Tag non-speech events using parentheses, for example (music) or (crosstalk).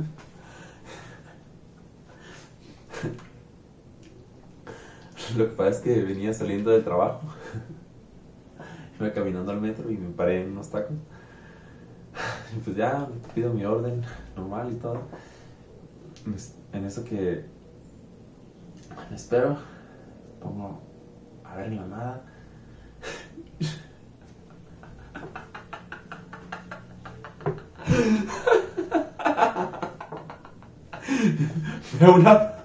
(laughs) Lo que pasa es que venía saliendo del trabajo. (laughs) Iba caminando al metro y me paré en unos tacos. (sighs) Y pues ya, pido mi orden normal y todo. Pues, en eso que espero, pongo a ver la nada. (laughs) (laughs) 배우나?